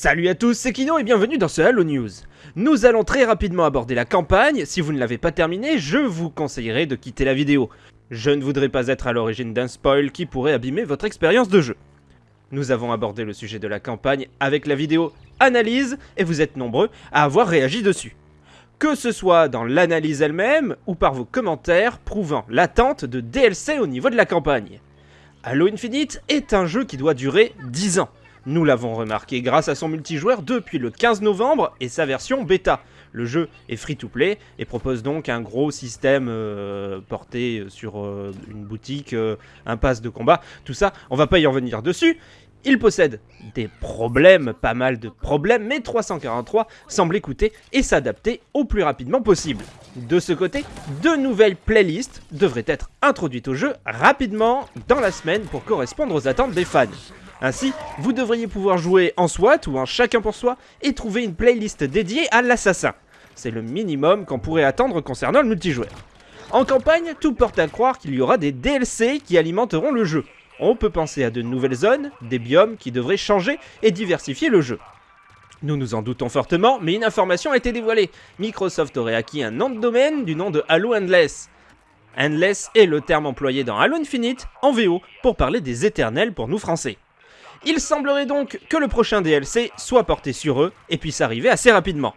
Salut à tous, c'est Kino et bienvenue dans ce Halo News. Nous allons très rapidement aborder la campagne, si vous ne l'avez pas terminée, je vous conseillerais de quitter la vidéo. Je ne voudrais pas être à l'origine d'un spoil qui pourrait abîmer votre expérience de jeu. Nous avons abordé le sujet de la campagne avec la vidéo analyse et vous êtes nombreux à avoir réagi dessus. Que ce soit dans l'analyse elle-même ou par vos commentaires prouvant l'attente de DLC au niveau de la campagne. Halo Infinite est un jeu qui doit durer 10 ans. Nous l'avons remarqué grâce à son multijoueur depuis le 15 novembre et sa version bêta. Le jeu est free-to-play et propose donc un gros système euh, porté sur euh, une boutique, euh, un pass de combat, tout ça, on va pas y revenir dessus. Il possède des problèmes, pas mal de problèmes, mais 343 semble écouter et s'adapter au plus rapidement possible. De ce côté, deux nouvelles playlists devraient être introduites au jeu rapidement dans la semaine pour correspondre aux attentes des fans. Ainsi, vous devriez pouvoir jouer en SWAT ou en chacun pour soi et trouver une playlist dédiée à l'assassin. C'est le minimum qu'on pourrait attendre concernant le multijoueur. En campagne, tout porte à croire qu'il y aura des DLC qui alimenteront le jeu. On peut penser à de nouvelles zones, des biomes qui devraient changer et diversifier le jeu. Nous nous en doutons fortement, mais une information a été dévoilée. Microsoft aurait acquis un nom de domaine du nom de Halo Endless. Endless est le terme employé dans Halo Infinite, en VO, pour parler des éternels pour nous français. Il semblerait donc que le prochain DLC soit porté sur eux et puisse arriver assez rapidement.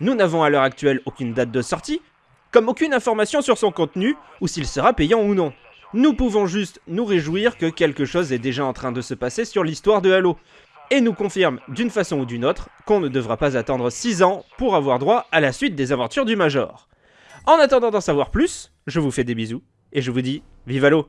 Nous n'avons à l'heure actuelle aucune date de sortie, comme aucune information sur son contenu ou s'il sera payant ou non. Nous pouvons juste nous réjouir que quelque chose est déjà en train de se passer sur l'histoire de Halo, et nous confirme d'une façon ou d'une autre qu'on ne devra pas attendre 6 ans pour avoir droit à la suite des aventures du Major. En attendant d'en savoir plus, je vous fais des bisous, et je vous dis vive Halo